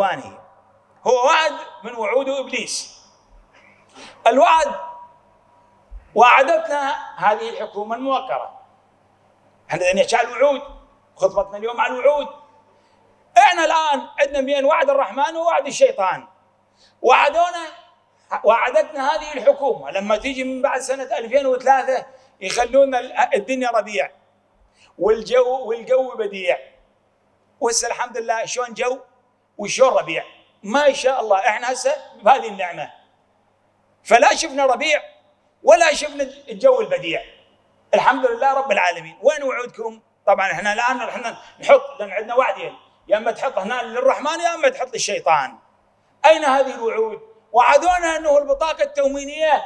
إخواني. هو وعد من وعود إبليس. الوعد وعدتنا هذه الحكومة الموقرة. إحنا نحكي الوعود خطبتنا اليوم على الوعود. إحنا الآن عندنا بين وعد الرحمن ووعد الشيطان. وعدونا وعدتنا هذه الحكومة. لما تيجي من بعد سنة 2003 يخلونا الدنيا ربيع والجو والجو بديع. وهسه الحمد لله شلون جو؟ وشلون ربيع ما شاء الله إحنا هسه بهذه النعمة. فلا شفنا ربيع ولا شفنا الجو البديع. الحمد لله رب العالمين. وين وعودكم؟ طبعا إحنا الآن إحنا نحط لأن عندنا وعدين. يا أما تحط هنا للرحمن يا أما تحط للشيطان. أين هذه الوعود؟ وعدونا أنه البطاقة التموينيه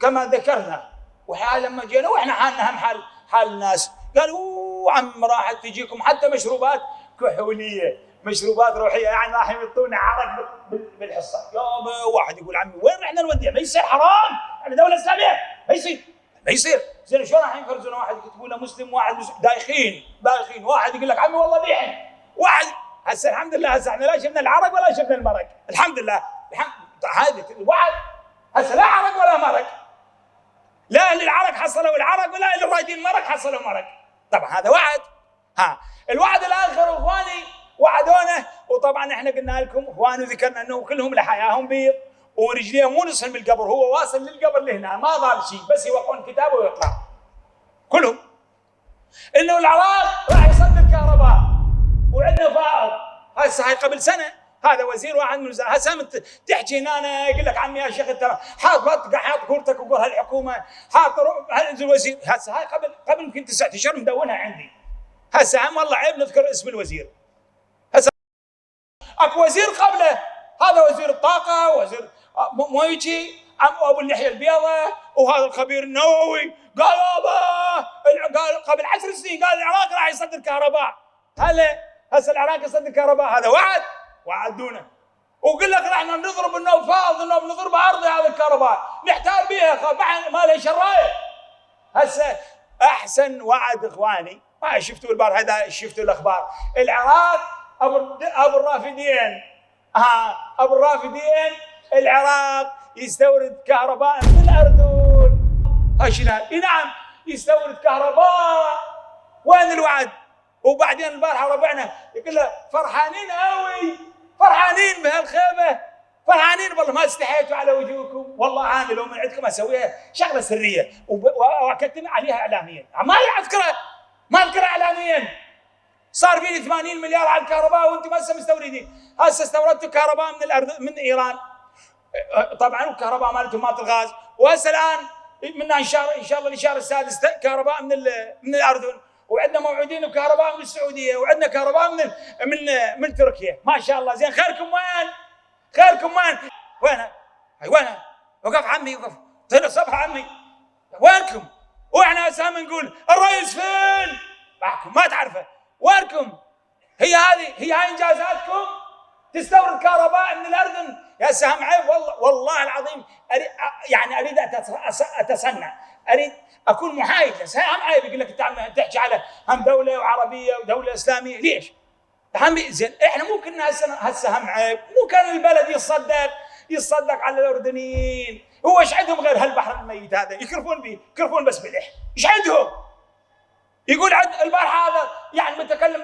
كما ذكرنا. وحال لما جينا وإحنا حالنا هم حال حال الناس. قالوا عم راح تجيكم حتى مشروبات كحولية. مشروبات روحية يعني راح يمطونا عرق بالحصة. يابا واحد يقول عمي وين رحنا نوديها ما يصير حرام إحنا دولة إسلامية ما يصير ما يصير. زين شلون راح يفرزون واحد يكتبوا له مسلم واحد مسلم؟ دايخين دايخين. واحد يقول لك عمي والله بيحن واحد هسه الحمد لله هسه إحنا لا شفنا العرق ولا شفنا المرق. الحمد لله. الحمد هذه الوعد هسه لا عرق ولا مرق. لا أهل العرق حصلوا العرق ولا أهل الرايدين المرق حصلوا مرق. طبعا هذا وعد ها الوعد الآخر إخواني وعدونا. وطبعا إحنا قلنا لكم إخواني وذكرنا إنه كلهم لحياهم بيض. ورجليه مو نص من القبر هو واصل للقبر لهنا ما ضال شيء بس يوقعون كتابه ويطلع كلهم. إنه العراق راح يصدر كهرباء وعندنا فائض هسه هاي قبل سنة. هذا وزير واحد من الوزراء هسه تحكي هنا يقول لك عمي يا شيخ أنت حاط حاط كورتك وقول هالحكومة حاط الوزير؟ هسه هاي قبل قبل يمكن تسعة أشهر مدونها عندي. هسه هم والله عيب نذكر اسم الوزير. اكو وزير قبله. هذا وزير الطاقة وزير مو يجي أبو اللحيه البيضاء وهذا الخبير النووي. قال يابا قال قبل عشر سنين قال العراق راح يصدر كهرباء. هلا هسه العراق يصدر كهرباء. هذا وعد وعدونا وقل لك إحنا نضرب النوفاض انه نضرب أرضي هذا الكهرباء. نحتال بها ما لها شرايط هسه أحسن وعد إخواني ما شفتوا البارحه شفتوا الأخبار. العراق أبو الرافدين. ها أبو الرافدين العراق يستورد كهرباء من الأردن. هاشنا إي نعم يستورد كهرباء. وين الوعد؟ وبعدين البارحة ربعنا يقول له فرحانين قوي فرحانين بهالخيمة فرحانين والله ما استحيتوا على وجوهكم. والله أنا لو من عندكم أسويها شغلة سرية. واكتم عليها اعلاميا. ما أذكرها؟ ما أذكرها اعلاميا. صار فيني 80 مليار على الكهرباء وأنتم هسه مستوردين هسه استوردتوا كهرباء من الأرض من إيران طبعا الكهرباء مالتهم مالت الغاز وهسه الآن منا إن شاء الله إن شاء الله الاشاره السادس كهرباء من من الاردن وعندنا موعودين بكهرباء من السعودية وعندنا كهرباء من من من تركيا ما شاء الله زين خيركم وين؟ خيركم وين؟ وينه؟ وينه؟ وقف عمي وقف طلع صبح عمي وينكم؟ وإحنا هسه نقول الرئيس فين؟ معكم ما تعرفه وينكم؟ هي هذه هي هاي انجازاتكم؟ تستورد كهرباء من الاردن يا سهم عيب والله والله العظيم أريد يعني أريد اتصنع أريد أكون محايد بس هم عيب يقول لك أنت تحكي على هم دولة وعربية ودولة إسلامية ليش؟ هم زين إحنا مو كنا هسه هم عيب مو كان البلد يتصدق يتصدق على الأردنيين هو إيش عندهم غير هالبحر الميت هذا يكرفون به يكرفون بس ملح إيش عندهم؟ يقول عند البارحه هذا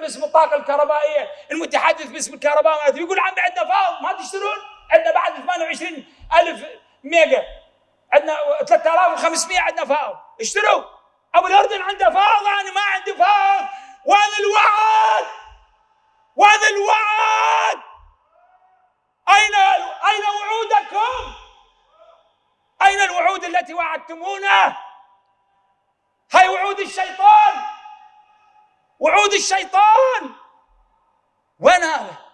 باسم الطاقه الكهربائية المتحدث باسم الكهرباء يقول عندنا عندنا فاض ما تشترون عندنا بعد 28 ألف ميجا عندنا 3500 عندنا فاض اشتروا أبو الأردن عنده فاض أنا ما عندي فاض وين الوعد وين الوعد. أين أين وعودكم؟ أين الوعود التي وعدتمونا؟ هاي وعود الشيطان. وعود الشيطان. وين هذا؟